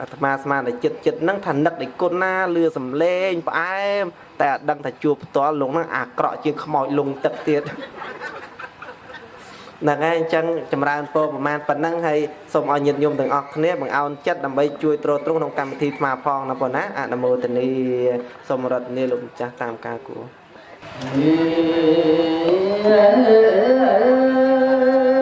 អាត្មាស្មានតែចិត្តចិត្តហ្នឹងថានឹកដេចគុណណាលឺសំឡេងផ្អែមតែអត់ដឹងថាជួបផ្ទាល់លោកហ្នឹងអាក្រក់ជាងខ្មោចលងទឹកទៀតហ្នឹងហើយអញ្ចឹងចម្រើនពរប្រមាណប៉ុណ្ណឹងហើយសូមឲ្យញាតិញោមទាំងអស់គ្នាបង្អោនចិត្តដើម្បីជួយទ្រទ្រង់ក្នុងកម្មវិធីថ្មផងណាបងណាអនុមោទនីសូមរតនាលោកម្ចាស់តាមការគួរ Yeah.